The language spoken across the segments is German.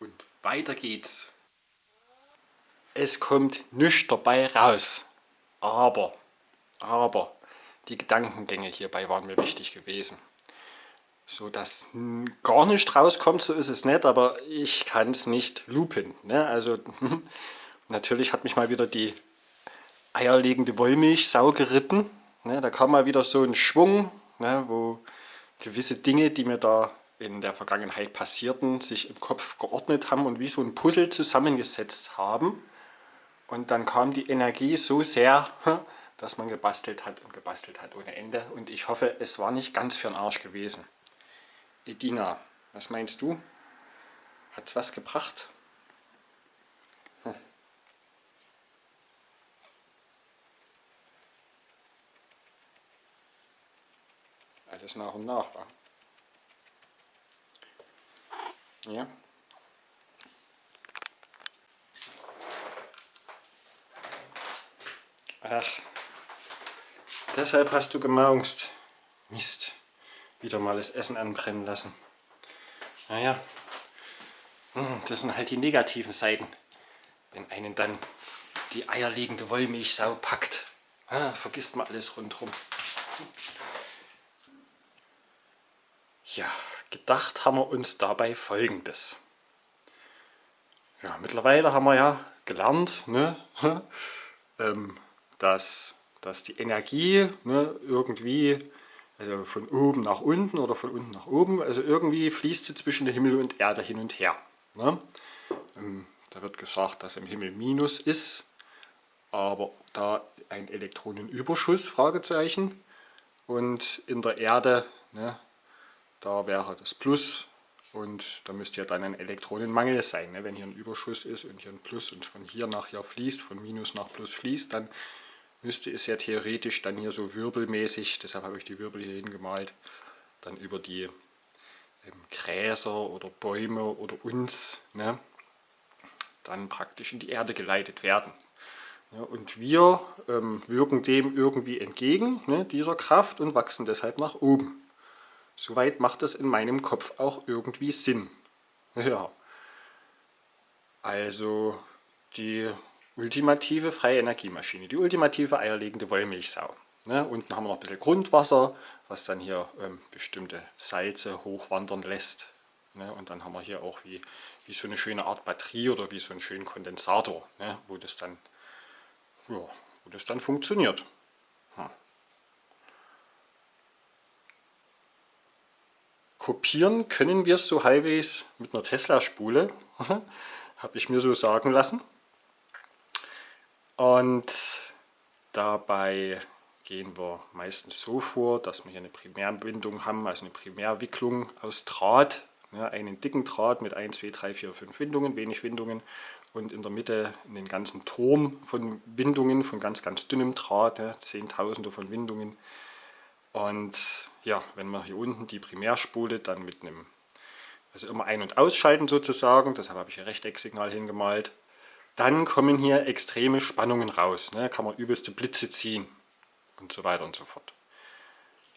Und weiter geht's. Es kommt nichts dabei raus. Aber, aber, die Gedankengänge hierbei waren mir wichtig gewesen. So dass gar nicht rauskommt, so ist es nicht, aber ich kann es nicht lupen. Ne? Also natürlich hat mich mal wieder die eierlegende Wollmilchsau geritten. Ne? Da kam mal wieder so ein Schwung, ne? wo gewisse Dinge, die mir da in der Vergangenheit passierten, sich im Kopf geordnet haben und wie so ein Puzzle zusammengesetzt haben. Und dann kam die Energie so sehr, dass man gebastelt hat und gebastelt hat ohne Ende. Und ich hoffe, es war nicht ganz für den Arsch gewesen. Edina, was meinst du? Hat es was gebracht? Hm. Alles nach und nach, war. Ja. Ach, deshalb hast du gemaunzt. Mist, wieder mal das Essen anbrennen lassen. Naja, hm, das sind halt die negativen Seiten. Wenn einen dann die eierlegende Wollmilchsau packt, ah, vergisst man alles rundherum. Ja, gedacht haben wir uns dabei folgendes. Ja, mittlerweile haben wir ja gelernt, ne, ähm, dass, dass die Energie ne, irgendwie also von oben nach unten oder von unten nach oben, also irgendwie fließt sie zwischen Himmel und Erde hin und her. Ne? Ähm, da wird gesagt, dass im Himmel Minus ist, aber da ein Elektronenüberschuss, Fragezeichen, und in der Erde ne, da wäre das Plus und da müsste ja dann ein Elektronenmangel sein. Ne? Wenn hier ein Überschuss ist und hier ein Plus und von hier nach hier fließt, von Minus nach Plus fließt, dann müsste es ja theoretisch dann hier so wirbelmäßig, deshalb habe ich die Wirbel hier hingemalt, dann über die ähm, Gräser oder Bäume oder uns ne, dann praktisch in die Erde geleitet werden. Ja, und wir ähm, wirken dem irgendwie entgegen, ne, dieser Kraft, und wachsen deshalb nach oben. Soweit macht das in meinem Kopf auch irgendwie Sinn. Ja. Also die ultimative freie Energiemaschine, die ultimative eierlegende Wollmilchsau. Ne, unten haben wir noch ein bisschen Grundwasser, was dann hier ähm, bestimmte Salze hochwandern lässt. Ne, und dann haben wir hier auch wie, wie so eine schöne Art Batterie oder wie so einen schönen Kondensator, ne, wo, das dann, ja, wo das dann funktioniert. Kopieren können wir so halbwegs mit einer Tesla-Spule, habe ich mir so sagen lassen. Und dabei gehen wir meistens so vor, dass wir hier eine Primärbindung haben, also eine Primärwicklung aus Draht, ja, einen dicken Draht mit 1, 2, 3, 4, 5 Windungen, wenig Windungen und in der Mitte einen ganzen Turm von Windungen, von ganz, ganz dünnem Draht, ja, Zehntausende von Windungen. Und ja, wenn man hier unten die Primärspule dann mit einem, also immer ein- und ausschalten sozusagen, deshalb habe ich hier Rechtecksignal hingemalt, dann kommen hier extreme Spannungen raus. Ne? Kann man übelste Blitze ziehen und so weiter und so fort.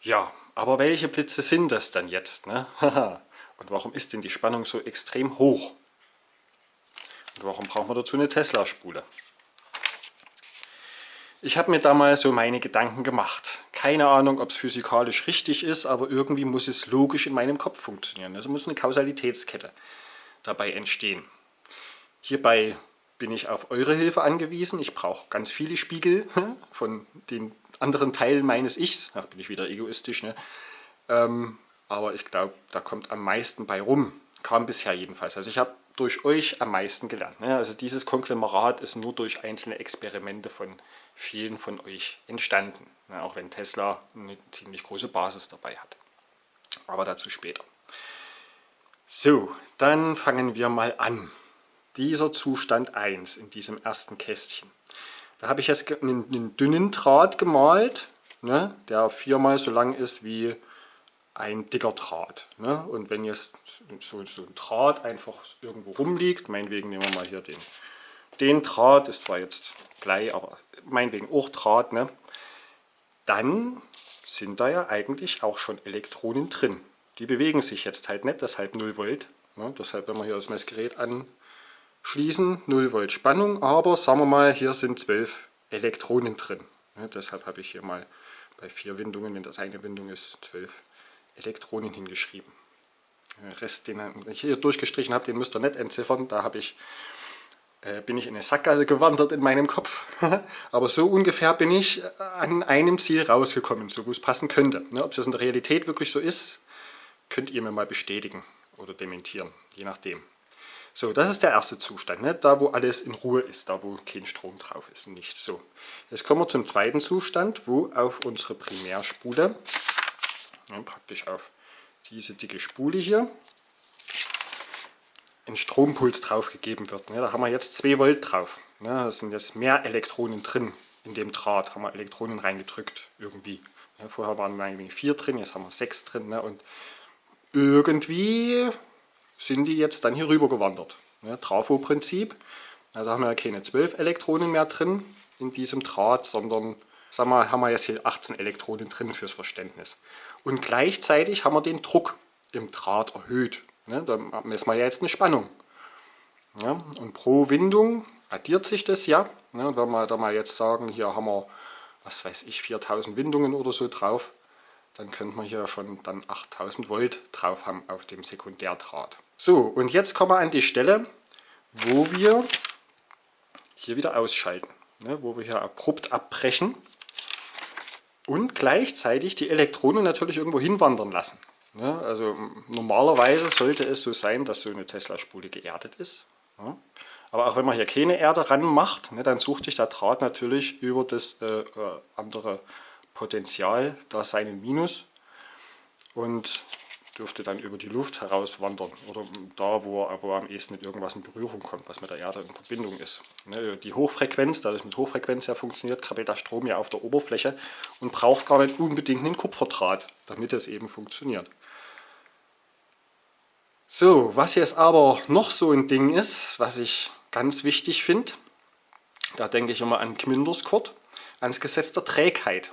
Ja, aber welche Blitze sind das dann jetzt? Ne? und warum ist denn die Spannung so extrem hoch? Und warum braucht man dazu eine Tesla-Spule? Ich habe mir da mal so meine Gedanken gemacht. Keine Ahnung, ob es physikalisch richtig ist, aber irgendwie muss es logisch in meinem Kopf funktionieren. Also muss eine Kausalitätskette dabei entstehen. Hierbei bin ich auf eure Hilfe angewiesen. Ich brauche ganz viele Spiegel von den anderen Teilen meines Ichs. Da bin ich wieder egoistisch. Ne? Ähm, aber ich glaube, da kommt am meisten bei rum. Kam bisher jedenfalls. Also ich habe durch euch am meisten gelernt. Ne? Also dieses Konglomerat ist nur durch einzelne Experimente von vielen von euch entstanden. Ne, auch wenn Tesla eine ziemlich große Basis dabei hat. Aber dazu später. So, dann fangen wir mal an. Dieser Zustand 1 in diesem ersten Kästchen. Da habe ich jetzt einen, einen dünnen Draht gemalt, ne, der viermal so lang ist wie ein dicker Draht. Ne? Und wenn jetzt so, so ein Draht einfach irgendwo rumliegt, meinetwegen nehmen wir mal hier den den Draht, ist zwar jetzt gleich, aber meinetwegen auch Draht, ne? dann sind da ja eigentlich auch schon Elektronen drin. Die bewegen sich jetzt halt nicht, deshalb 0 Volt. Ne? Deshalb, wenn wir hier das Messgerät anschließen, 0 Volt Spannung, aber sagen wir mal, hier sind 12 Elektronen drin. Ne? Deshalb habe ich hier mal bei vier Windungen, wenn das eine Windung ist, 12 Elektronen hingeschrieben. Den Rest, den ich hier durchgestrichen habe, den müsst ihr nicht entziffern. Da habe ich äh, bin ich in eine Sackgasse gewandert in meinem Kopf. Aber so ungefähr bin ich äh, an einem Ziel rausgekommen, so wo es passen könnte. Ne, ob es in der Realität wirklich so ist, könnt ihr mir mal bestätigen oder dementieren, je nachdem. So, das ist der erste Zustand, ne? da wo alles in Ruhe ist, da wo kein Strom drauf ist, nichts. So, jetzt kommen wir zum zweiten Zustand, wo auf unsere Primärspule, ja, praktisch auf diese dicke Spule hier, ein Strompuls drauf gegeben wird. Da haben wir jetzt 2 Volt drauf. Da sind jetzt mehr Elektronen drin in dem Draht. Haben wir Elektronen reingedrückt irgendwie. Vorher waren wir eigentlich 4 drin, jetzt haben wir 6 drin. Ne? Und irgendwie sind die jetzt dann hier rüber gewandert. Trafo-Prinzip. Also haben wir keine 12 Elektronen mehr drin in diesem Draht, sondern sagen wir, haben wir jetzt hier 18 Elektronen drin fürs Verständnis. Und gleichzeitig haben wir den Druck im Draht erhöht. Ne, da messen wir ja jetzt eine Spannung. Ja, und pro Windung addiert sich das ja. Ne, und wenn wir da mal jetzt sagen, hier haben wir, was weiß ich, 4000 Windungen oder so drauf, dann könnte man hier schon dann 8000 Volt drauf haben auf dem Sekundärdraht. So, und jetzt kommen wir an die Stelle, wo wir hier wieder ausschalten. Ne, wo wir hier abrupt abbrechen und gleichzeitig die Elektronen natürlich irgendwo hinwandern lassen. Ja, ne? also normalerweise sollte es so sein, dass so eine Tesla-Spule geerdet ist. Ja. Aber auch wenn man hier keine Erde ran macht, ne, dann sucht sich der Draht natürlich über das äh, äh, andere Potential da seinen Minus und dürfte dann über die Luft herauswandern oder da, wo, wo am ehesten mit irgendwas in Berührung kommt, was mit der Erde in Verbindung ist. Ne, die Hochfrequenz, da das mit Hochfrequenz ja funktioniert, krabbelt der Strom ja auf der Oberfläche und braucht gar nicht unbedingt einen Kupferdraht, damit es eben funktioniert. So, was jetzt aber noch so ein Ding ist, was ich ganz wichtig finde, da denke ich immer an Gminderskurt, ans Gesetz der Trägheit.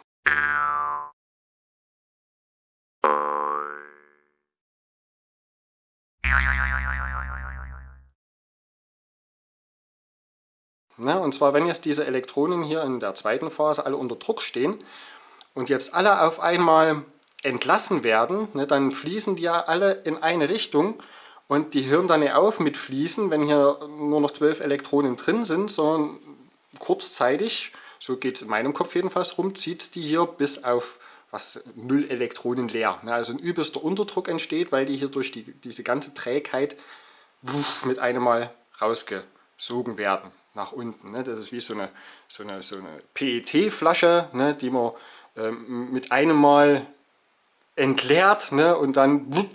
Na, und zwar, wenn jetzt diese Elektronen hier in der zweiten Phase alle unter Druck stehen und jetzt alle auf einmal entlassen werden, ne, dann fließen die ja alle in eine Richtung und die hören dann nicht auf mit Fließen, wenn hier nur noch zwölf Elektronen drin sind, sondern kurzzeitig, so geht es in meinem Kopf jedenfalls rum, zieht die hier bis auf was null Elektronen leer. Ne, also ein übelster Unterdruck entsteht, weil die hier durch die, diese ganze Trägheit wuff, mit einem Mal rausgesogen werden nach unten. Ne. Das ist wie so eine, so eine, so eine PET-Flasche, ne, die man ähm, mit einem Mal entleert ne, und dann wupp,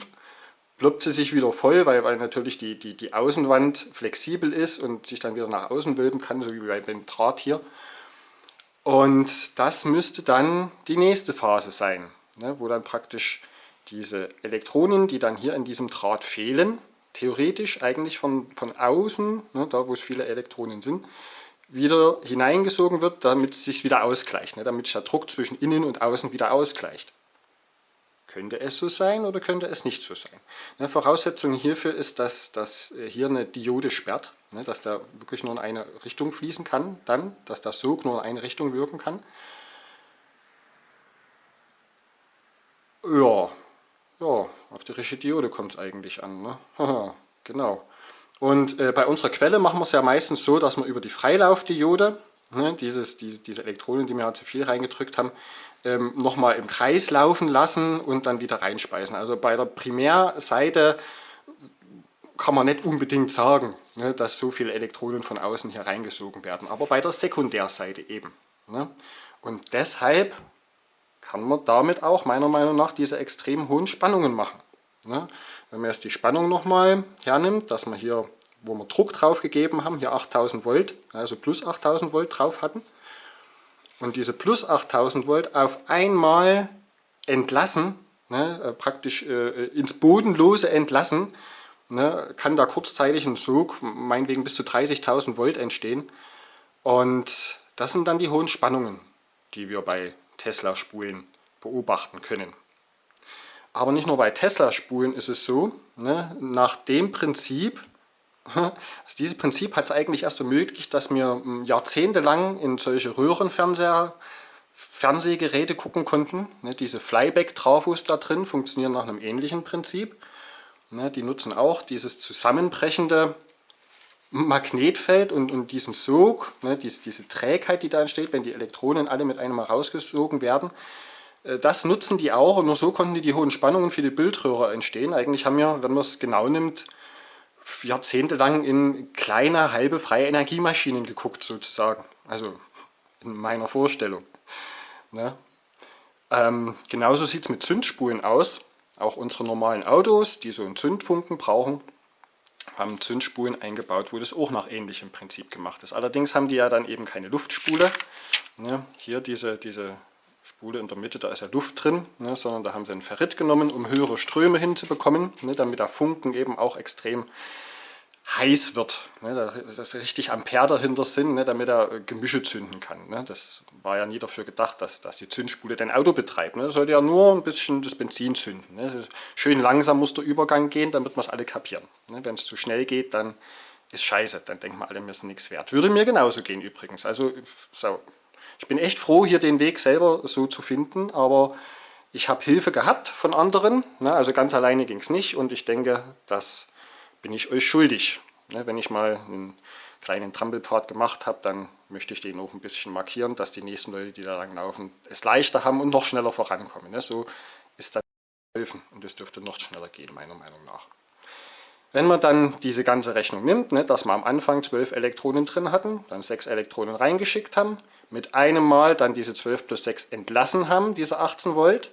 ploppt sie sich wieder voll, weil, weil natürlich die, die, die Außenwand flexibel ist und sich dann wieder nach außen wölben kann, so wie beim Draht hier. Und das müsste dann die nächste Phase sein, ne, wo dann praktisch diese Elektronen, die dann hier in diesem Draht fehlen, theoretisch eigentlich von, von außen, ne, da wo es viele Elektronen sind, wieder hineingesogen wird, damit es sich wieder ausgleicht, ne, damit sich der Druck zwischen innen und außen wieder ausgleicht. Könnte es so sein oder könnte es nicht so sein? Eine Voraussetzung hierfür ist, dass, dass hier eine Diode sperrt, ne, dass der wirklich nur in eine Richtung fließen kann, dann, dass der Sog nur in eine Richtung wirken kann. Ja, ja auf die richtige Diode kommt es eigentlich an. Ne? genau. Und äh, bei unserer Quelle machen wir es ja meistens so, dass wir über die Freilaufdiode, ne, dieses, diese, diese Elektronen, die wir ja zu viel reingedrückt haben, ähm, nochmal im Kreis laufen lassen und dann wieder reinspeisen. Also bei der Primärseite kann man nicht unbedingt sagen, ne, dass so viele Elektronen von außen hier reingesogen werden, aber bei der Sekundärseite eben. Ne. Und deshalb kann man damit auch meiner Meinung nach diese extrem hohen Spannungen machen. Ne. Wenn man jetzt die Spannung nochmal hernimmt, dass man hier, wo wir Druck drauf gegeben haben, hier 8000 Volt, also plus 8000 Volt drauf hatten, und diese plus 8000 Volt auf einmal entlassen, ne, äh, praktisch äh, ins Bodenlose entlassen, ne, kann da kurzzeitig ein Sog, meinetwegen bis zu 30.000 Volt entstehen. Und das sind dann die hohen Spannungen, die wir bei Tesla-Spulen beobachten können. Aber nicht nur bei Tesla-Spulen ist es so, ne, nach dem Prinzip, also dieses Prinzip hat es eigentlich erst ermöglicht, dass wir hm, jahrzehntelang in solche Röhrenfernseher Fernsehgeräte gucken konnten. Ne, diese Flyback-Trafos da drin funktionieren nach einem ähnlichen Prinzip. Ne, die nutzen auch dieses zusammenbrechende Magnetfeld und, und diesen Sog, ne, diese, diese Trägheit, die da entsteht, wenn die Elektronen alle mit einem Mal rausgesogen werden. Äh, das nutzen die auch und nur so konnten die, die hohen Spannungen für die Bildröhre entstehen. Eigentlich haben wir, wenn man es genau nimmt, jahrzehntelang in kleine, halbe freie Energiemaschinen geguckt sozusagen. Also in meiner Vorstellung. Ne? Ähm, genauso sieht es mit Zündspulen aus. Auch unsere normalen Autos, die so einen Zündfunken brauchen, haben Zündspulen eingebaut, wo das auch nach ähnlichem Prinzip gemacht ist. Allerdings haben die ja dann eben keine Luftspule. Ne? Hier diese, diese Spule in der Mitte, da ist ja Luft drin, ne? sondern da haben sie ein Ferrit genommen, um höhere Ströme hinzubekommen, ne? damit der Funken eben auch extrem heiß wird, ne, dass richtig Ampere dahinter sind, ne, damit er äh, Gemische zünden kann. Ne. Das war ja nie dafür gedacht, dass, dass die Zündspule dein Auto betreibt. Ne. Sollte ja nur ein bisschen das Benzin zünden. Ne. Schön langsam muss der Übergang gehen, damit wir es alle kapieren. Ne. Wenn es zu schnell geht, dann ist scheiße, dann denken wir alle, wir sind nichts wert. Würde mir genauso gehen übrigens. Also so. Ich bin echt froh, hier den Weg selber so zu finden, aber ich habe Hilfe gehabt von anderen, ne, also ganz alleine ging es nicht und ich denke, dass bin ich euch schuldig. Ne, wenn ich mal einen kleinen Trampelpfad gemacht habe, dann möchte ich den auch ein bisschen markieren, dass die nächsten Leute, die da lang laufen, es leichter haben und noch schneller vorankommen. Ne, so ist das helfen und es dürfte noch schneller gehen, meiner Meinung nach. Wenn man dann diese ganze Rechnung nimmt, ne, dass wir am Anfang 12 Elektronen drin hatten, dann 6 Elektronen reingeschickt haben, mit einem Mal dann diese 12 plus 6 entlassen haben, diese 18 Volt,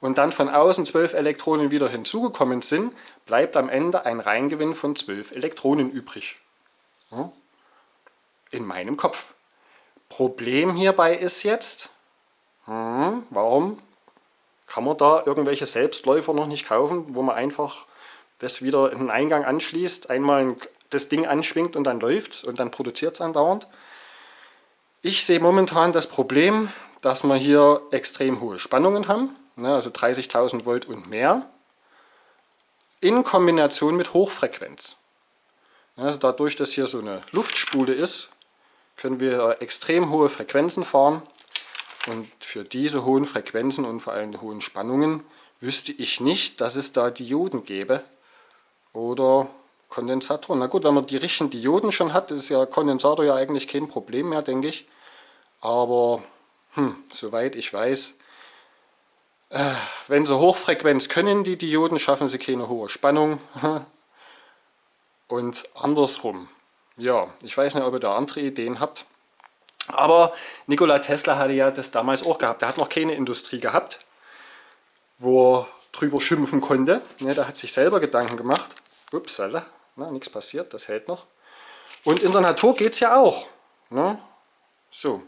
und dann von außen 12 Elektronen wieder hinzugekommen sind, bleibt am Ende ein Reingewinn von 12 Elektronen übrig. In meinem Kopf. Problem hierbei ist jetzt, hm, warum kann man da irgendwelche Selbstläufer noch nicht kaufen, wo man einfach das wieder in den Eingang anschließt, einmal das Ding anschwingt und dann läuft und dann produziert es andauernd. Ich sehe momentan das Problem, dass wir hier extrem hohe Spannungen haben ne, also 30.000 Volt und mehr, in Kombination mit Hochfrequenz. Also dadurch, dass hier so eine Luftspule ist, können wir extrem hohe Frequenzen fahren und für diese hohen Frequenzen und vor allem die hohen Spannungen wüsste ich nicht, dass es da Dioden gäbe oder Kondensatoren. Na gut, wenn man die richtigen Dioden schon hat, ist ja Kondensator ja eigentlich kein Problem mehr, denke ich. Aber hm, soweit ich weiß, äh, wenn sie Hochfrequenz können, die Dioden, schaffen sie keine hohe Spannung. Und andersrum. Ja, ich weiß nicht, ob ihr da andere Ideen habt. Aber Nikola Tesla hatte ja das damals auch gehabt. Er hat noch keine Industrie gehabt, wo er drüber schimpfen konnte. Ja, da hat sich selber Gedanken gemacht. Upsala, nichts passiert, das hält noch. Und in der Natur geht es ja auch. Ne? So.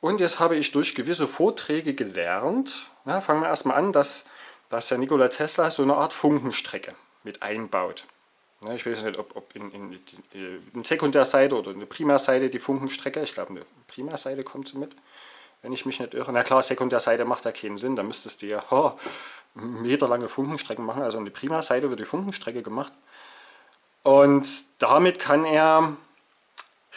Und jetzt habe ich durch gewisse Vorträge gelernt, ja, fangen wir erstmal an, dass, dass der Nikola Tesla so eine Art Funkenstrecke mit einbaut. Ja, ich weiß nicht, ob, ob in, in, in Sekundärseite oder in der Primärseite die Funkenstrecke, ich glaube eine Primärseite kommt so mit, wenn ich mich nicht irre. Na klar, Sekundärseite macht ja keinen Sinn, da müsstest du ja oh, meterlange Funkenstrecken machen, also in der Primärseite wird die Funkenstrecke gemacht. Und damit kann er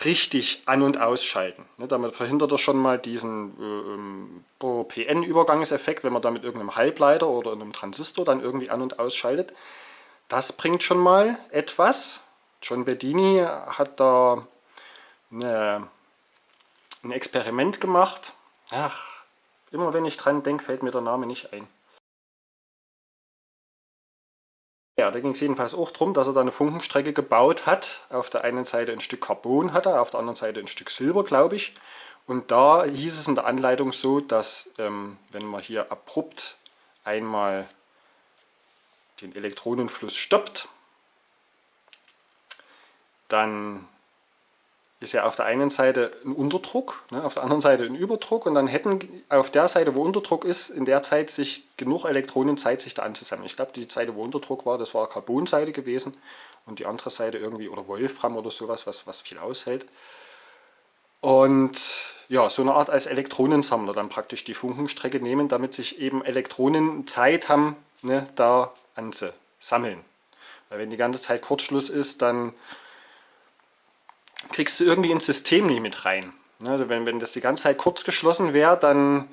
richtig an- und ausschalten. Ne, damit verhindert er schon mal diesen äh, ähm, PN-Übergangseffekt, wenn man da mit irgendeinem Halbleiter oder einem Transistor dann irgendwie an- und ausschaltet. Das bringt schon mal etwas. John Bedini hat da eine, ein Experiment gemacht. Ach, immer wenn ich dran denke, fällt mir der Name nicht ein. Ja, da ging es jedenfalls auch darum, dass er da eine Funkenstrecke gebaut hat. Auf der einen Seite ein Stück Carbon hat er, auf der anderen Seite ein Stück Silber, glaube ich. Und da hieß es in der Anleitung so, dass ähm, wenn man hier abrupt einmal den Elektronenfluss stoppt, dann ist ja auf der einen Seite ein Unterdruck, ne, auf der anderen Seite ein Überdruck und dann hätten auf der Seite, wo Unterdruck ist, in der Zeit sich genug Elektronen Zeit, sich da anzusammeln. Ich glaube, die Seite, wo Unterdruck war, das war Carbonseite gewesen und die andere Seite irgendwie, oder Wolfram oder sowas, was, was viel aushält. Und ja, so eine Art als Elektronensammler dann praktisch die Funkenstrecke nehmen, damit sich eben Elektronen Zeit haben, ne, da anzusammeln. Weil wenn die ganze Zeit Kurzschluss ist, dann kriegst du irgendwie ins System nicht mit rein. Ne, also wenn, wenn das die ganze Zeit kurz geschlossen wäre, dann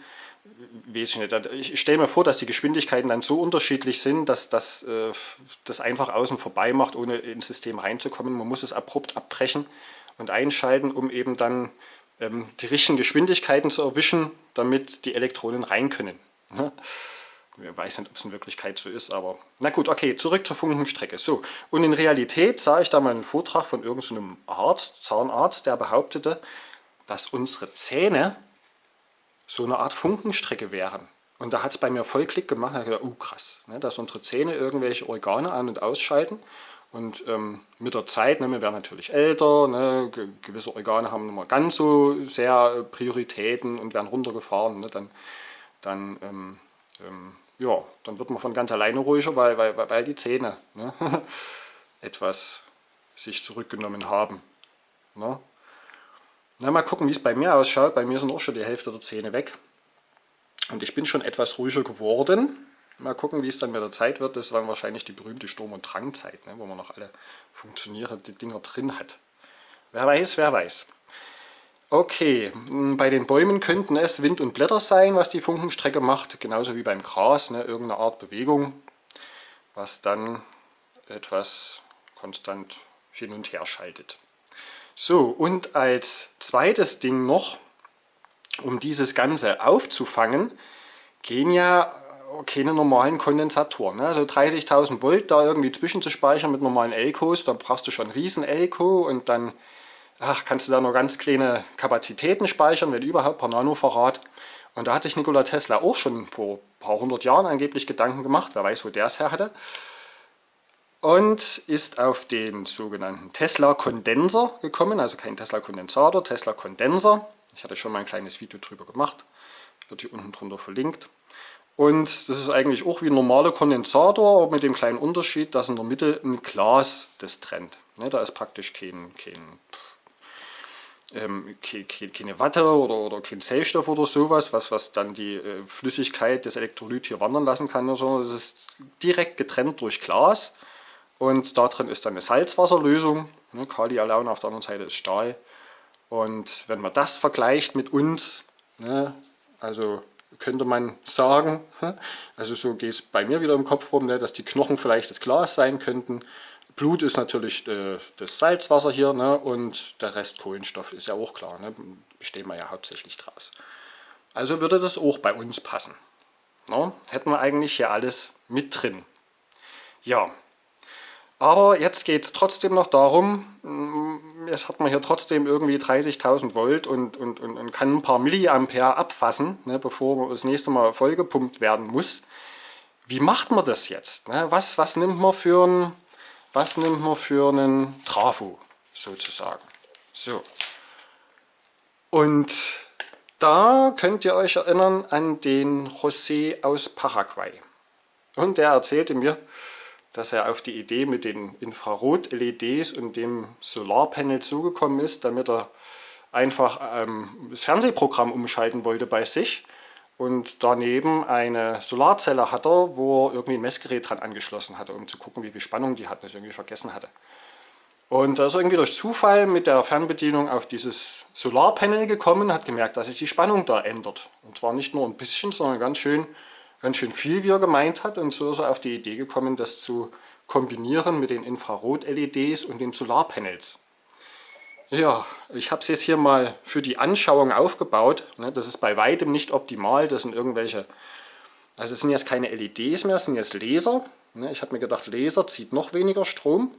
weiß ich nicht. Ich stelle mir vor, dass die Geschwindigkeiten dann so unterschiedlich sind, dass das äh, das einfach außen vorbei macht, ohne ins System reinzukommen. Man muss es abrupt abbrechen und einschalten, um eben dann ähm, die richtigen Geschwindigkeiten zu erwischen, damit die Elektronen rein können. Ich weiß nicht, ob es in Wirklichkeit so ist, aber na gut, okay, zurück zur Funkenstrecke. So, und in Realität sah ich da mal einen Vortrag von irgendeinem Arzt, Zahnarzt, der behauptete, dass unsere Zähne so eine Art Funkenstrecke wären. Und da hat es bei mir voll Klick gemacht. Da habe ich gedacht, uh, krass, ne, dass unsere Zähne irgendwelche Organe an- und ausschalten. Und ähm, mit der Zeit, ne, wir werden natürlich älter, ne, gewisse Organe haben mehr ganz so sehr Prioritäten und werden runtergefahren. Ne, dann, dann, ähm, ähm, ja, dann wird man von ganz alleine ruhiger, weil, weil, weil die Zähne ne, etwas sich zurückgenommen haben. Ne? Na, mal gucken, wie es bei mir ausschaut. Bei mir sind auch schon die Hälfte der Zähne weg. Und ich bin schon etwas ruhiger geworden. Mal gucken, wie es dann mit der Zeit wird. Das ist dann wahrscheinlich die berühmte Sturm- und Drangzeit, ne, wo man noch alle funktionierende Dinger drin hat. Wer weiß, wer weiß. Okay, bei den Bäumen könnten es Wind und Blätter sein, was die Funkenstrecke macht. Genauso wie beim Gras, ne, irgendeine Art Bewegung, was dann etwas konstant hin und her schaltet. So, und als zweites Ding noch, um dieses Ganze aufzufangen, gehen ja keine normalen Kondensatoren. Ne? Also 30.000 Volt da irgendwie zwischenzuspeichern mit normalen Elkos, dann brauchst du schon einen riesen Elko und dann ach, kannst du da nur ganz kleine Kapazitäten speichern, wenn überhaupt per Nanofarad. Und da hat sich Nikola Tesla auch schon vor ein paar hundert Jahren angeblich Gedanken gemacht, wer weiß, wo der es her hatte und ist auf den sogenannten Tesla-Kondenser gekommen, also kein Tesla-Kondensator, Tesla-Kondenser. Ich hatte schon mal ein kleines Video drüber gemacht, wird hier unten drunter verlinkt. Und das ist eigentlich auch wie ein normaler Kondensator, aber mit dem kleinen Unterschied, dass in der Mitte ein Glas das trennt. Ne, da ist praktisch kein, kein, ähm, keine Watte oder, oder kein Zellstoff oder sowas, was, was dann die äh, Flüssigkeit des Elektrolyt hier wandern lassen kann, sondern es ist direkt getrennt durch Glas und da drin ist dann eine Salzwasserlösung. Ne, Kali allein auf der anderen Seite ist Stahl. Und wenn man das vergleicht mit uns, ne, also könnte man sagen, also so geht es bei mir wieder im Kopf rum, ne, dass die Knochen vielleicht das Glas sein könnten. Blut ist natürlich äh, das Salzwasser hier ne, und der Rest Kohlenstoff ist ja auch klar, ne, bestehen wir ja hauptsächlich draus. Also würde das auch bei uns passen. Ne, hätten wir eigentlich hier alles mit drin. Ja, aber jetzt geht es trotzdem noch darum, mm, jetzt hat man hier trotzdem irgendwie 30.000 Volt und, und, und, und, kann ein paar Milliampere abfassen, ne, bevor das nächste Mal vollgepumpt werden muss. Wie macht man das jetzt? Ne? Was, was, nimmt man für ein, was nimmt man für einen Trafo sozusagen? So. Und da könnt ihr euch erinnern an den José aus Paraguay. Und der erzählte mir, dass er auf die Idee mit den Infrarot-LEDs und dem Solarpanel zugekommen ist, damit er einfach ähm, das Fernsehprogramm umschalten wollte bei sich. Und daneben eine Solarzelle hatte, wo er irgendwie ein Messgerät dran angeschlossen hatte, um zu gucken, wie viel Spannung die hat, das irgendwie vergessen hatte. Und da ist er irgendwie durch Zufall mit der Fernbedienung auf dieses Solarpanel gekommen, hat gemerkt, dass sich die Spannung da ändert. Und zwar nicht nur ein bisschen, sondern ganz schön ganz schön viel, wie er gemeint hat. Und so ist er auf die Idee gekommen, das zu kombinieren mit den Infrarot-LEDs und den Solarpanels. Ja, ich habe es jetzt hier mal für die Anschauung aufgebaut. Ne, das ist bei weitem nicht optimal. Das sind irgendwelche, also es sind jetzt keine LEDs mehr, es sind jetzt Laser. Ne, ich habe mir gedacht, Laser zieht noch weniger Strom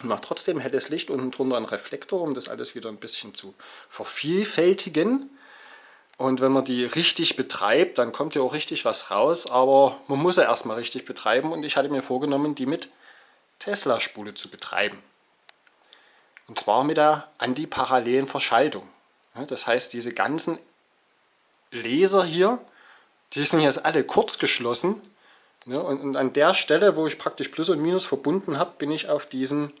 und macht trotzdem helles Licht unten drunter einen Reflektor, um das alles wieder ein bisschen zu vervielfältigen. Und wenn man die richtig betreibt, dann kommt ja auch richtig was raus, aber man muss ja erstmal richtig betreiben und ich hatte mir vorgenommen, die mit Tesla-Spule zu betreiben. Und zwar mit der antiparallelen Verschaltung. Das heißt, diese ganzen Laser hier, die sind jetzt alle kurz geschlossen. Und an der Stelle, wo ich praktisch Plus und Minus verbunden habe, bin ich auf diesen,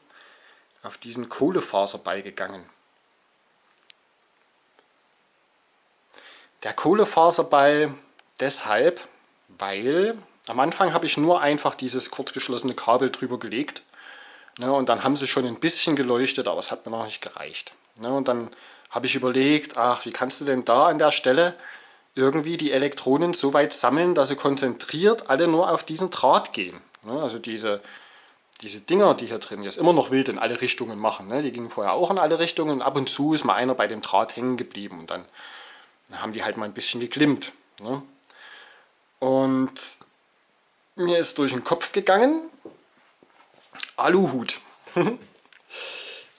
auf diesen Kohlefaserball gegangen. Der Kohlefaserball deshalb, weil am Anfang habe ich nur einfach dieses kurzgeschlossene Kabel drüber gelegt. Ne, und dann haben sie schon ein bisschen geleuchtet, aber es hat mir noch nicht gereicht. Ne, und dann habe ich überlegt, ach, wie kannst du denn da an der Stelle irgendwie die Elektronen so weit sammeln, dass sie konzentriert alle nur auf diesen Draht gehen. Ne, also diese, diese Dinger, die hier drin jetzt immer noch wild in alle Richtungen machen, ne, die gingen vorher auch in alle Richtungen ab und zu ist mal einer bei dem Draht hängen geblieben und dann haben die halt mal ein bisschen geglimmt. Ne. Und mir ist durch den Kopf gegangen, Aluhut.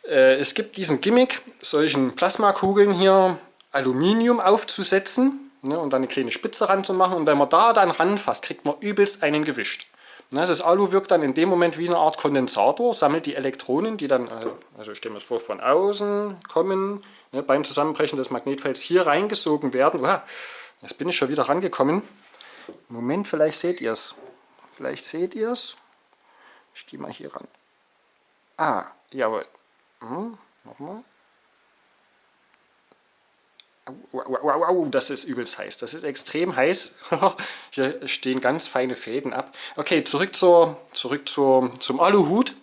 Äh, es gibt diesen Gimmick, solchen Plasmakugeln hier Aluminium aufzusetzen ne, und dann eine kleine Spitze ranzumachen und wenn man da dann ranfasst, kriegt man übelst einen gewischt. Ne, das Alu wirkt dann in dem Moment wie eine Art Kondensator, sammelt die Elektronen, die dann, äh, also stellen wir es vor, von außen kommen, ne, beim Zusammenbrechen des Magnetfelds hier reingesogen werden. Uah, jetzt bin ich schon wieder rangekommen. Moment, vielleicht seht ihr es. Vielleicht seht ihr es. Ich gehe mal hier ran. Ah, jawohl. Hm, nochmal. Au, au, au, das ist übelst heiß. Das ist extrem heiß. Hier stehen ganz feine Fäden ab. Okay, zurück, zur, zurück zur, zum Aluhut.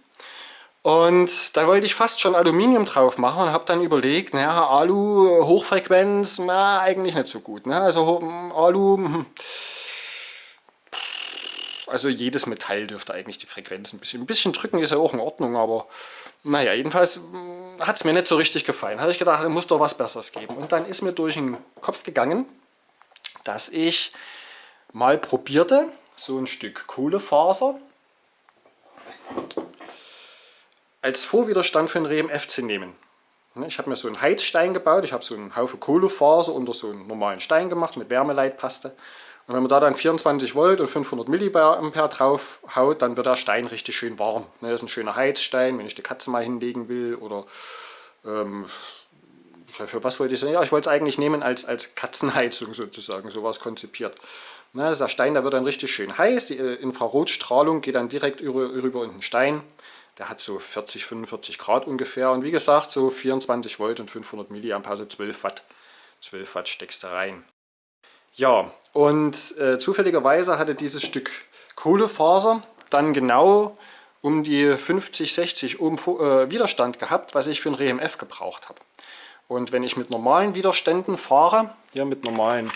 Und da wollte ich fast schon Aluminium drauf machen und habe dann überlegt, naja, Alu, Hochfrequenz, na, eigentlich nicht so gut. Ne? Also Alu, hm, also jedes Metall dürfte eigentlich die Frequenz ein bisschen, ein bisschen drücken, ist ja auch in Ordnung, aber naja, jedenfalls hm, hat es mir nicht so richtig gefallen. Habe ich gedacht, es muss doch was Besseres geben. Und dann ist mir durch den Kopf gegangen, dass ich mal probierte, so ein Stück Kohlefaser als Vorwiderstand für ein RMF zu nehmen. Ich habe mir so einen Heizstein gebaut, ich habe so einen Haufen Kohlefaser unter so einen normalen Stein gemacht mit Wärmeleitpaste und wenn man da dann 24 Volt und 500 Milliampere drauf haut, dann wird der Stein richtig schön warm. Ne, das ist ein schöner Heizstein, wenn ich die Katze mal hinlegen will oder ähm, für was wollte ich sagen? Ja, ich wollte es eigentlich nehmen als, als Katzenheizung sozusagen, sowas konzipiert. Ne, also der Stein, der wird dann richtig schön heiß, die äh, Infrarotstrahlung geht dann direkt über, über in den Stein. Der hat so 40, 45 Grad ungefähr und wie gesagt so 24 Volt und 500 Milliampere, also 12 Watt. 12 Watt steckst du rein. Ja, und äh, zufälligerweise hatte dieses Stück Kohlefaser dann genau um die 50, 60 Ohm äh, Widerstand gehabt, was ich für ein RMF gebraucht habe. Und wenn ich mit normalen Widerständen fahre, hier mit normalen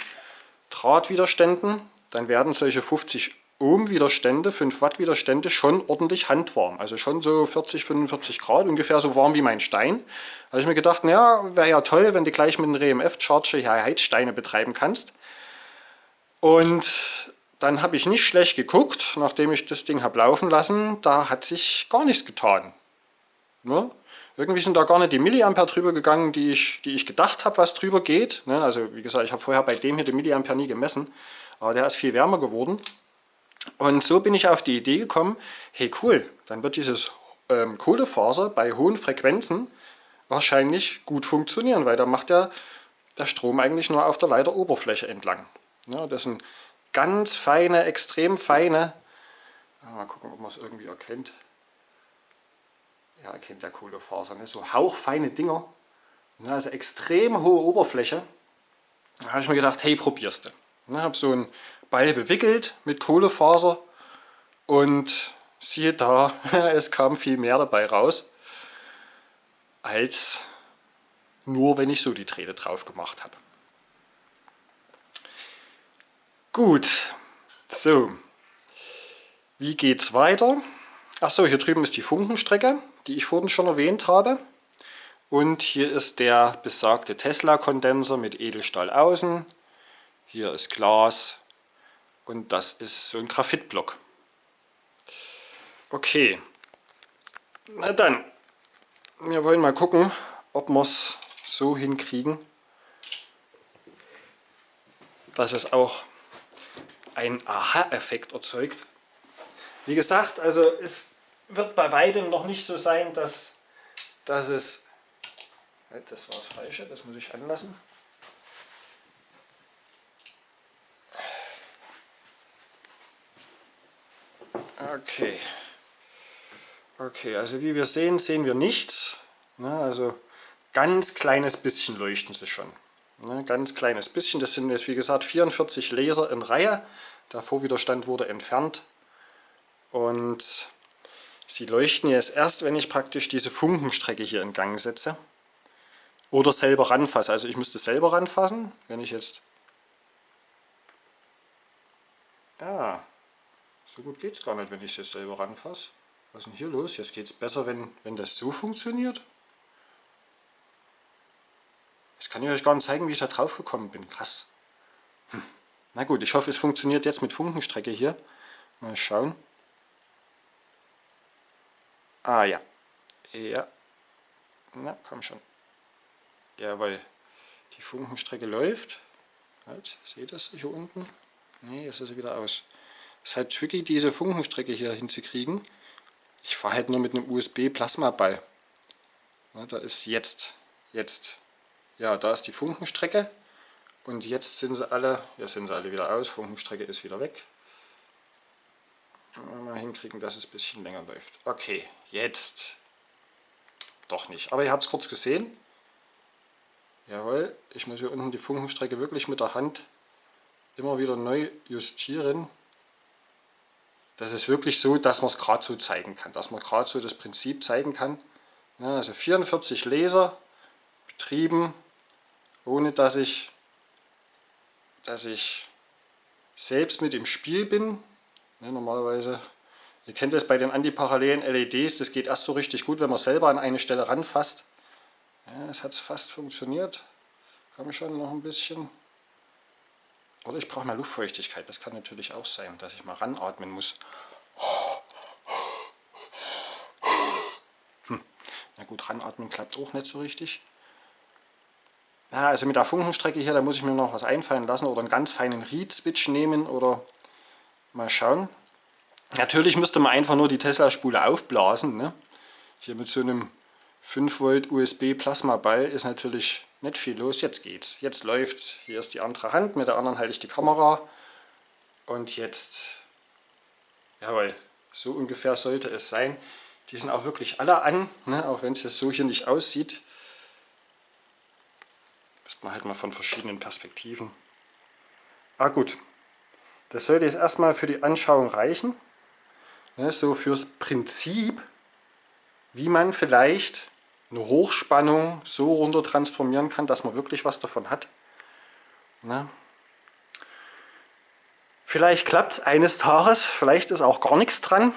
Drahtwiderständen, dann werden solche 50 Ohm Widerstände, 5 Watt Widerstände schon ordentlich handwarm. Also schon so 40, 45 Grad, ungefähr so warm wie mein Stein. Da habe ich mir gedacht, naja, wäre ja toll, wenn du gleich mit einem RMF-Charger hier Heizsteine betreiben kannst. Und dann habe ich nicht schlecht geguckt, nachdem ich das Ding habe laufen lassen, da hat sich gar nichts getan. Ne? Irgendwie sind da gar nicht die Milliampere drüber gegangen, die ich, die ich gedacht habe, was drüber geht. Ne? Also wie gesagt, ich habe vorher bei dem hier die Milliampere nie gemessen, aber der ist viel wärmer geworden. Und so bin ich auf die Idee gekommen, hey cool, dann wird dieses ähm, Kohlefaser bei hohen Frequenzen wahrscheinlich gut funktionieren, weil da macht der, der Strom eigentlich nur auf der Leiteroberfläche entlang. Ja, das sind ganz feine, extrem feine, mal gucken, ob man es irgendwie erkennt. Ja, erkennt der Kohlefaser, ne? so hauchfeine Dinger, ja, also extrem hohe Oberfläche. Da habe ich mir gedacht, hey, probierst du. Ich habe so einen Ball bewickelt mit Kohlefaser und siehe da, es kam viel mehr dabei raus, als nur wenn ich so die Drähte drauf gemacht habe. Gut, so, wie geht's weiter? Achso, hier drüben ist die Funkenstrecke, die ich vorhin schon erwähnt habe. Und hier ist der besagte Tesla-Kondenser mit Edelstahl außen. Hier ist Glas und das ist so ein Graphitblock. Okay, na dann, wir wollen mal gucken, ob wir es so hinkriegen, dass es auch einen Aha-Effekt erzeugt. Wie gesagt, also es wird bei weitem noch nicht so sein, dass, dass es... Halt, das war das Falsche, das muss ich anlassen. Okay. Okay, also wie wir sehen, sehen wir nichts. Ne, also ganz kleines bisschen leuchten sie schon. Ne, ganz kleines bisschen. Das sind jetzt wie gesagt 44 Laser in Reihe. Der Vorwiderstand wurde entfernt. Und sie leuchten jetzt erst, wenn ich praktisch diese Funkenstrecke hier in Gang setze. Oder selber ranfasse. Also ich müsste selber ranfassen. Wenn ich jetzt... Ja, so gut geht es gar nicht, wenn ich es jetzt selber ranfasse. Was ist denn hier los? Jetzt geht es besser, wenn, wenn das so funktioniert. Jetzt kann ich euch gar nicht zeigen, wie ich da drauf gekommen bin. Krass. Hm. Na gut, ich hoffe, es funktioniert jetzt mit Funkenstrecke hier. Mal schauen. Ah ja. Ja. Na, komm schon. Jawohl. Die Funkenstrecke läuft. Halt, seht ihr das hier unten? Ne, jetzt ist sie wieder aus. Es ist halt tricky, diese Funkenstrecke hier hinzukriegen. Ich fahre halt nur mit einem USB-Plasmaball. Da ist jetzt, jetzt, ja, da ist die Funkenstrecke. Und jetzt sind sie alle, jetzt sind sie alle wieder aus, Funkenstrecke ist wieder weg. Mal hinkriegen, dass es ein bisschen länger läuft. Okay, jetzt. Doch nicht. Aber ihr habt es kurz gesehen. Jawohl, ich muss hier unten die Funkenstrecke wirklich mit der Hand immer wieder neu justieren. Das ist wirklich so, dass man es gerade so zeigen kann, dass man gerade so das Prinzip zeigen kann. also 44 Laser betrieben, ohne dass ich, dass ich selbst mit im Spiel bin. normalerweise, ihr kennt das bei den antiparallelen LEDs, das geht erst so richtig gut, wenn man selber an eine Stelle ranfasst. Ja, es hat fast funktioniert. Komme schon noch ein bisschen. Oder ich brauche mehr Luftfeuchtigkeit. Das kann natürlich auch sein, dass ich mal ranatmen muss. Hm. Na gut, ranatmen klappt auch nicht so richtig. Ja, also mit der Funkenstrecke hier, da muss ich mir noch was einfallen lassen oder einen ganz feinen Reed-Switch nehmen oder mal schauen. Natürlich müsste man einfach nur die Tesla-Spule aufblasen. Ne? Hier mit so einem 5 Volt USB Plasma-Ball ist natürlich nicht viel los, jetzt geht's. Jetzt läuft's. Hier ist die andere Hand, mit der anderen halte ich die Kamera. Und jetzt, jawohl, so ungefähr sollte es sein. Die sind auch wirklich alle an, ne? auch wenn es jetzt so hier nicht aussieht. Man halt mal von verschiedenen Perspektiven. Ah gut, das sollte jetzt erstmal für die Anschauung reichen. Ne? So fürs Prinzip, wie man vielleicht eine Hochspannung so runter transformieren kann, dass man wirklich was davon hat. Na? Vielleicht klappt es eines Tages, vielleicht ist auch gar nichts dran.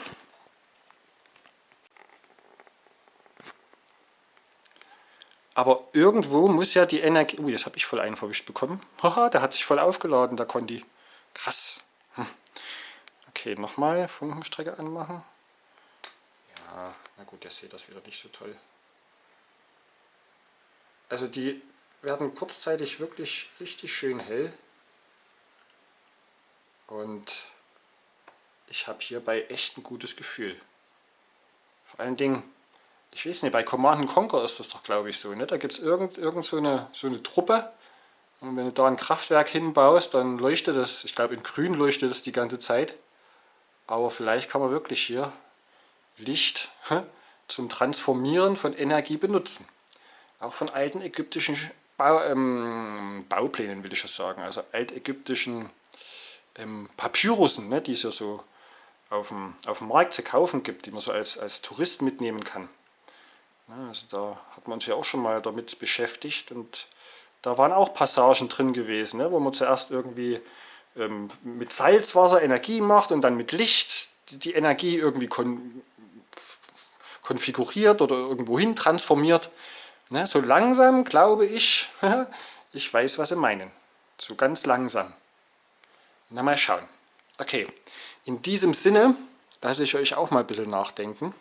Aber irgendwo muss ja die Energie... Ui, das habe ich voll einen verwischt bekommen. Haha, der hat sich voll aufgeladen, der Conti. Krass. Hm. Okay, nochmal Funkenstrecke anmachen. Ja, na gut, der sieht das wieder nicht so toll. Also die werden kurzzeitig wirklich richtig schön hell. Und ich habe hierbei echt ein gutes Gefühl. Vor allen Dingen, ich weiß nicht, bei Command Conquer ist das doch glaube ich so. Ne? Da gibt es irgend, irgend so, eine, so eine Truppe. Und wenn du da ein Kraftwerk hinbaust, dann leuchtet das, ich glaube in grün leuchtet das die ganze Zeit. Aber vielleicht kann man wirklich hier Licht zum Transformieren von Energie benutzen auch von alten ägyptischen Bau, ähm, Bauplänen, will ich ja sagen, also altägyptischen ähm, Papyrussen, ne, die es ja so auf dem, auf dem Markt zu kaufen gibt, die man so als, als Tourist mitnehmen kann. Also da hat man ja auch schon mal damit beschäftigt und da waren auch Passagen drin gewesen, ne, wo man zuerst irgendwie ähm, mit Salzwasser Energie macht und dann mit Licht die Energie irgendwie kon konfiguriert oder irgendwo hin transformiert. Na, so langsam glaube ich, ich weiß, was sie meinen. So ganz langsam. Na, mal schauen. Okay, in diesem Sinne lasse ich euch auch mal ein bisschen nachdenken.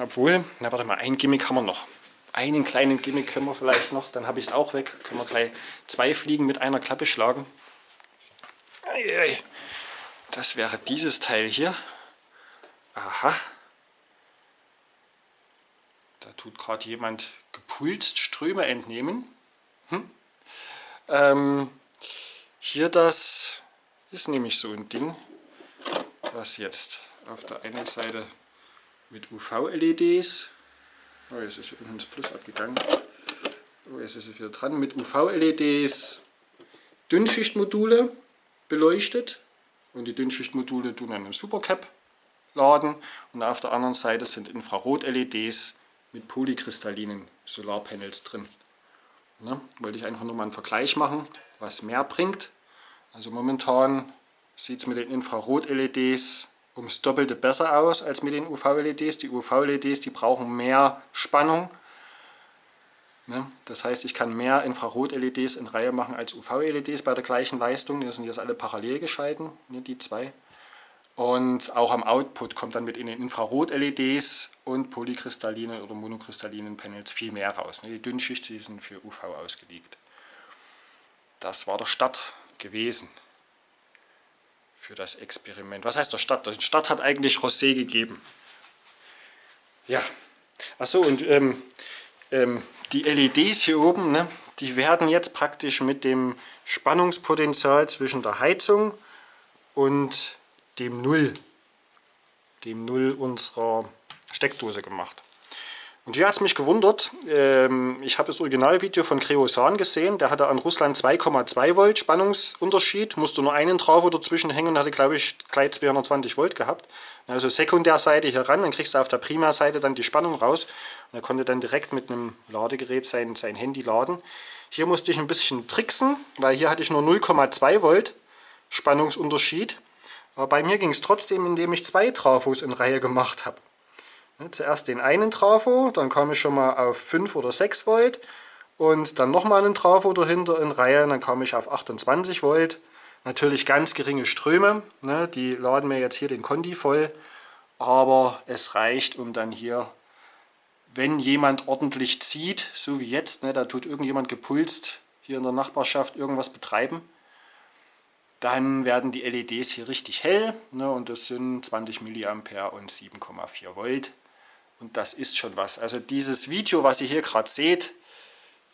Obwohl, na warte mal, ein Gimmick haben wir noch. Einen kleinen Gimmick können wir vielleicht noch, dann habe ich es auch weg. Können wir gleich zwei Fliegen mit einer Klappe schlagen. Das wäre dieses Teil hier. Aha. Da tut gerade jemand gepulst Ströme entnehmen. Hm? Ähm, hier das ist nämlich so ein Ding, was jetzt auf der einen Seite mit UV-LEDs, oh jetzt ist unten das Plus abgegangen, oh, jetzt ist es wieder dran, mit UV-LEDs Dünnschichtmodule beleuchtet und die Dünnschichtmodule tun einen Supercap laden und auf der anderen Seite sind Infrarot-LEDs mit polykristallinen Solarpanels drin. Ne? Wollte ich einfach nur mal einen Vergleich machen, was mehr bringt. Also momentan sieht es mit den Infrarot-LEDs ums Doppelte besser aus als mit den UV-LEDs. Die UV-LEDs, die brauchen mehr Spannung. Ne? Das heißt, ich kann mehr Infrarot-LEDs in Reihe machen als UV-LEDs bei der gleichen Leistung. Die sind jetzt alle parallel geschalten, ne, die zwei. Und auch am Output kommt dann mit in den Infrarot-LEDs und polykristallinen oder monokristallinen Panels viel mehr raus. Ne? Die Dünnschicht sind für UV ausgelegt. Das war der Start gewesen für das Experiment. Was heißt der Start? Der Start hat eigentlich Rosé gegeben. Ja, achso und ähm, ähm, die LEDs hier oben, ne, die werden jetzt praktisch mit dem Spannungspotenzial zwischen der Heizung und dem Null, dem Null unserer Steckdose gemacht. Und hier hat es mich gewundert, ähm, ich habe das Originalvideo von Creosan gesehen, der hatte an Russland 2,2 Volt Spannungsunterschied, musste nur einen Trafo dazwischen hängen und hatte glaube ich gleich 220 Volt gehabt. Also Sekundärseite hier ran, dann kriegst du auf der Primärseite dann die Spannung raus und er konnte dann direkt mit einem Ladegerät sein, sein Handy laden. Hier musste ich ein bisschen tricksen, weil hier hatte ich nur 0,2 Volt Spannungsunterschied. Aber bei mir ging es trotzdem, indem ich zwei Trafos in Reihe gemacht habe. Zuerst den einen Trafo, dann kam ich schon mal auf 5 oder 6 Volt und dann nochmal einen Trafo dahinter in Reihe, dann kam ich auf 28 Volt. Natürlich ganz geringe Ströme, ne, die laden mir jetzt hier den Kondi voll, aber es reicht, um dann hier, wenn jemand ordentlich zieht, so wie jetzt, ne, da tut irgendjemand gepulst hier in der Nachbarschaft irgendwas betreiben, dann werden die LEDs hier richtig hell ne, und das sind 20 mA und 7,4 Volt. Und das ist schon was. Also dieses Video, was ihr hier gerade seht,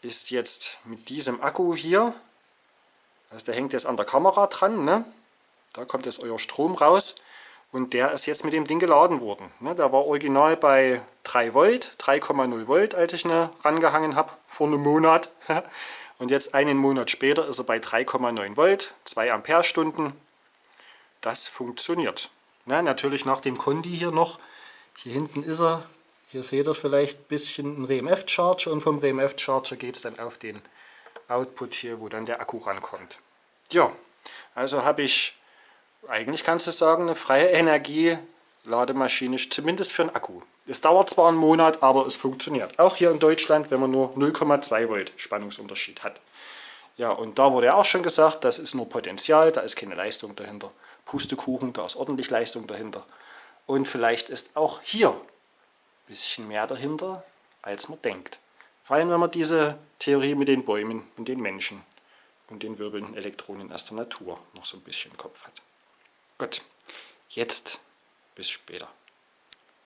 ist jetzt mit diesem Akku hier. Also der hängt jetzt an der Kamera dran. Ne? Da kommt jetzt euer Strom raus. Und der ist jetzt mit dem Ding geladen worden. Ne? Der war original bei 3 Volt, 3,0 Volt, als ich ihn rangehangen habe, vor einem Monat. Und jetzt einen Monat später ist er bei 3,9 Volt, 2 Ampere-Stunden. Das funktioniert. Na, natürlich nach dem Kondi hier noch. Hier hinten ist er hier seht ihr vielleicht ein bisschen ein RMF-Charger und vom RMF-Charger geht es dann auf den Output hier, wo dann der Akku rankommt. Ja, also habe ich, eigentlich kannst du sagen, eine freie Energie Lademaschine, zumindest für einen Akku. Es dauert zwar einen Monat, aber es funktioniert. Auch hier in Deutschland, wenn man nur 0,2 Volt Spannungsunterschied hat. Ja, und da wurde ja auch schon gesagt, das ist nur Potenzial, da ist keine Leistung dahinter. Pustekuchen, da ist ordentlich Leistung dahinter. Und vielleicht ist auch hier bisschen mehr dahinter, als man denkt. Vor allem, wenn man diese Theorie mit den Bäumen und den Menschen und den wirbelnden Elektronen aus der Natur noch so ein bisschen im Kopf hat. Gut, jetzt bis später.